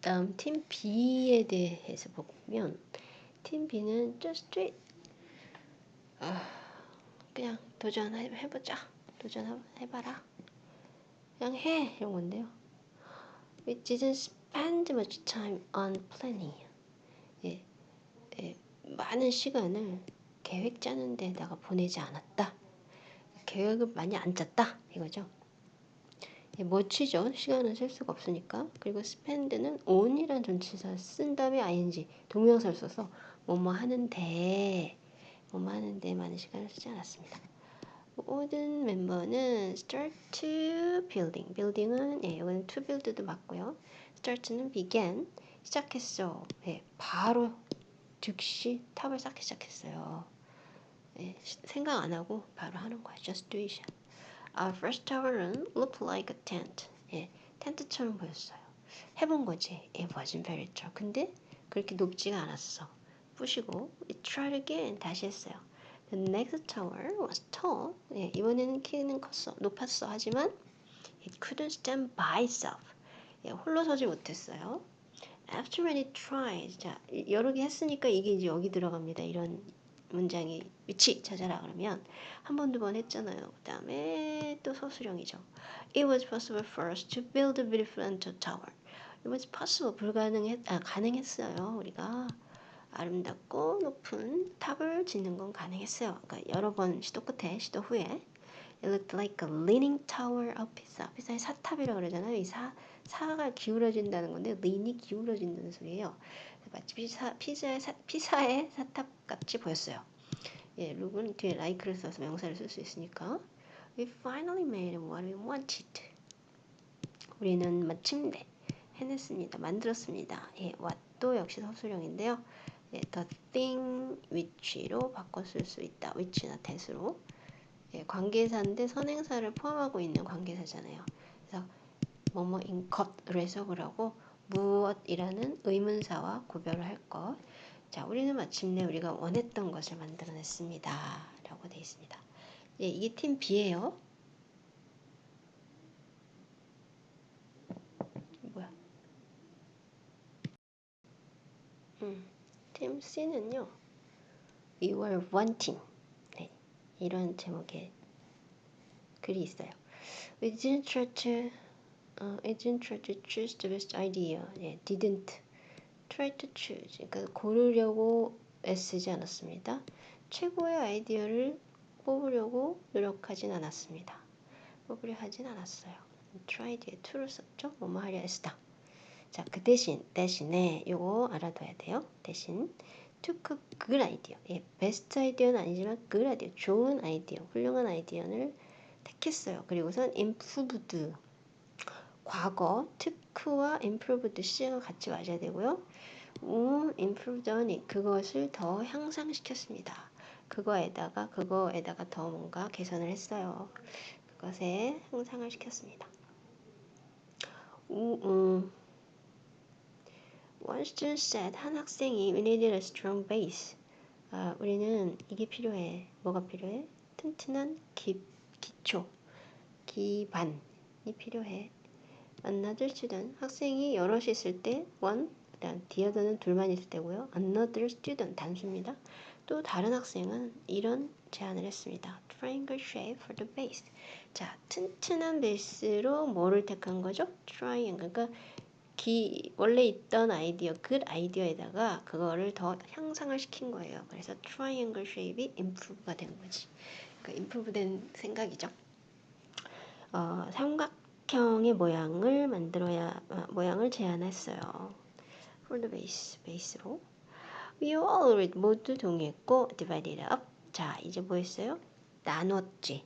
다음 팀 B에 대해서 보면 팀 B는 just do it. 아, 그냥 도전해보자. 도전해봐라. 그냥 해 이런 건데요. We didn't spend much time on planning. 예, 예, 많은 시간을 계획 짜는 데다가 보내지 않았다. 계획을 많이 안 짰다 이거죠. 예, 멋지죠. 시간을 쓸 수가 없으니까. 그리고 spend는 on이란 전치사 쓴 다음에 ing 동명사를 써서 뭐뭐 하는데 뭐뭐 하는데 많은 시간을 쓰지 않았습니다. 모든 멤버는 start to building. building은 예, 이거는 to build도 맞고요. start는 began. 시작했어. 예, 바로 즉시 탑을 쌓기 시작했어요. 예, 생각 안 하고 바로 하는 거야. just do it. Our first tower는 looked like a tent. 예, 텐트처럼 보였어요. 해본 거지. It wasn't very tall. 근데 그렇게 높지가 않았어. 부시고 we tried again. 다시 했어요. The next tower was tall. 예, 이번에는 키는 컸어. 높았어. 하지만 it couldn't stand by itself. 예, 홀로 서지 못했어요. After many tries. 자, 여러 개 했으니까 이게 이제 여기 들어갑니다. 이런 문장이 위치 찾아라 그러면 한 번, 두 번 했잖아요. 그 다음에 또 서술형이죠. It was possible for us to build a beautiful and tower. It was possible. 불가능했, 아, 가능했어요. 우리가 아름답고 높은 탑을 짓는 건 가능했어요. 그러니까 여러 번 시도 끝에, 시도 후에 It looked like a leaning tower of Pisa. 피사의 사탑이라고 그러잖아요. 이 사, 사가 기울어진다는 건데 lean이 기울어진다는 소리예요. 마치 피사, 피자의 사, 피사의 사탑 같이 보였어요. 예, 룩은 뒤에 like를 써서 명사를 쓸 수 있으니까 We finally made what we wanted. 우리는 마침내 해냈습니다. 만들었습니다. 예, what도 역시 서술형인데요. 예, the thing which로 바꿔 쓸 수 있다. which나 that으로. 예, 관계사인데 선행사를 포함하고 있는 관계사잖아요. 그래서 뭐뭐인 것으로 해석을 하고 무엇이라는 의문사와 구별을 할 것. 자, 우리는 마침내 우리가 원했던 것을 만들어냈습니다. 라고 되어 있습니다. 예, 이게 팀 B예요. 뭐야? 음, 팀 C는요. We were team. 네, 이런 제목의 글이 있어요. We didn't try to I didn't try to choose the best idea. 예, didn't try to choose. 그러니까 고르려고 애쓰지 않았습니다. 최고의 아이디어를 뽑으려고 노력하진 않았습니다. 뽑으려 하진 않았어요. try에 to를 썼죠? 뭐뭐 하려 했다. 자, 그 대신, 대신에 요거 알아둬야 돼요. 대신 took good idea. 예, 베스트 아이디어는 아니지만 good idea, 좋은 아이디어, 훌륭한 아이디어를 택했어요. 그리고선 improved 과거 took와 improved C가 같이 맞아야 되고요. 음, improved on 그것을 더 향상시켰습니다. 그거에다가 그거에다가 더 뭔가 개선을 했어요. 그것에 향상을 시켰습니다. 우, 음. One student said 한 학생이 we needed a strong base. 아, 우리는 이게 필요해. 뭐가 필요해? 튼튼한 기, 기초, 기반이 필요해. Another student 학생이 여럿이 있을 때 one 그다음 other는 둘만 있을 때고요. another student 단수입니다. 또 다른 학생은 이런 제안을 했습니다. triangle shape for the base. 자, 튼튼한 베이스로 뭐를 택한 거죠? triangle. 그러니까 기, 원래 있던 아이디어, good 아이디어에다가 그거를 더 향상을 시킨 거예요. 그래서 triangle shape이 improve가 된 거지. 그러니까 improve 된 생각이죠. 어, 삼각 삼각형의 모양을 만들어야 어, 모양을 제안했어요. The base, 베이스로. We all read 모두 동의했고 divided up. 자, 이제 뭐 했어요? 나눴지.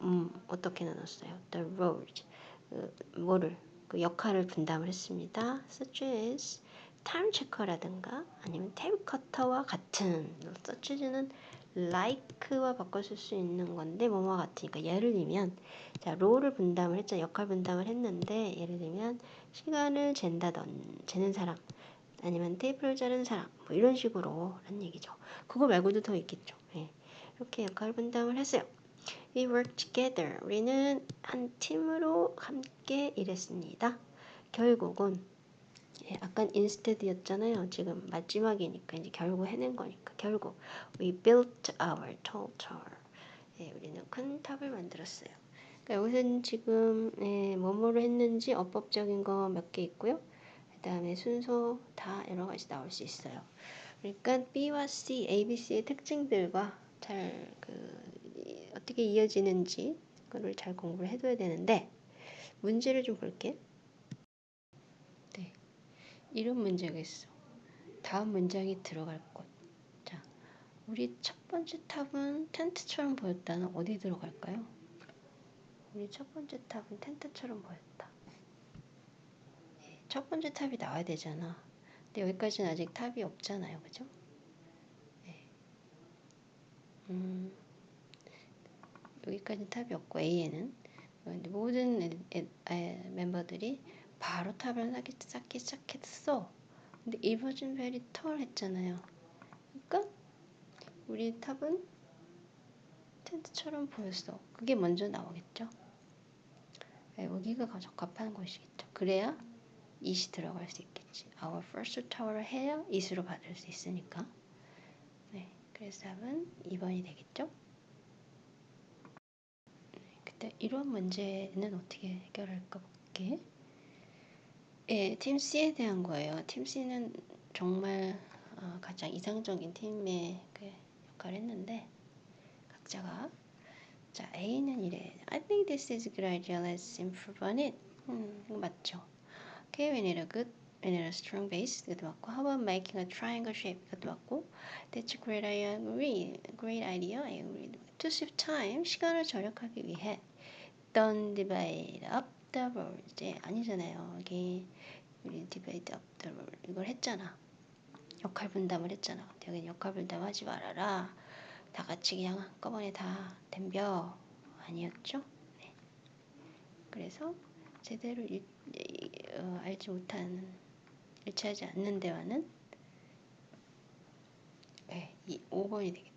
음, 어떻게 나눴어요? The roles. 그, 뭐를 그 역할을 분담을 했습니다. Such as time checker라든가 아니면 탭 커터와 같은 such as는 like와 바꿔 쓸 수 있는 건데 뭐뭐 같으니까 예를 들면 자 롤을 분담을 했죠. 역할 분담을 했는데 예를 들면 시간을 잰다던 재는 사람 아니면 테이프를 자르는 사람 뭐 이런 식으로 란 얘기죠. 그거 말고도 더 있겠죠. 예. 이렇게 역할 분담을 했어요. We work together. 우리는 한 팀으로 함께 일했습니다. 결국은 예, 아까 instead였잖아요. 지금 마지막이니까 이제 결국 해낸 거니까 결국 we built our tall tower. 예, 우리는 큰 탑을 만들었어요. 그러니까 여기서는 지금 예, 뭐뭐를 했는지 어법적인 거 몇 개 있고요. 그 다음에 순서 다 여러 가지 나올 수 있어요. 그러니까 B와 C, A, B, C의 특징들과 잘 그, 어떻게 이어지는지 그걸 잘 공부를 해둬야 되는데 문제를 좀 볼게. 네, 이런 문제가 있어. 다음 문장이 들어갈 곳. 자, 우리 첫 번째 탑은 텐트처럼 보였다는 어디 들어갈까요? 우리 첫 번째 탑은 텐트처럼 보였다. 네, 첫 번째 탑이 나와야 되잖아. 근데 여기까지는 아직 탑이 없잖아요. 그죠? 네. 음, 여기까지 탑이 없고 A에는 모든 애, 애, 애, 멤버들이 바로 쌓기, 쌓기 시작했어. 근데 이 버진 벨이 털 했잖아요. 그러니까 우리 탑은 텐트처럼 보였어. 그게 먼저 나오겠죠. 네, 여기가 적합한 곳이겠죠. 그래야 it이 들어갈 수 있겠지. Our first tower를 해야 it으로 받을 수 있으니까. 네, 그래서 답은 2번이 되겠죠. 네, 이런 문제는 어떻게 해결할까 볼게. 예, 팀 C에 대한 거예요. 팀 C는 정말 어, 가장 이상적인 팀의 그 역할을 했는데 각자가 자 A는 이래. I think this is a good idea. Let's improve on it. 음, 이거 맞죠? Okay, we need a good, we need a strong base. 이것도 맞고, how about making a triangle shape? 이것도 맞고, that's a great idea. Agree, great idea. I agree. To save time, 시간을 절약하기 위해 don't divide up the. 이제 아니잖아요. 여기 우리 divide up the role 이걸 했잖아. 역할 분담을 했잖아. 여기 역할 분담하지 말아라. 다 같이 그냥 한꺼번에 다 덤벼 아니었죠? 네. 그래서 제대로 일, 어, 알지 못한 일치하지 않는 대화는 네, 이 5번이 되겠다.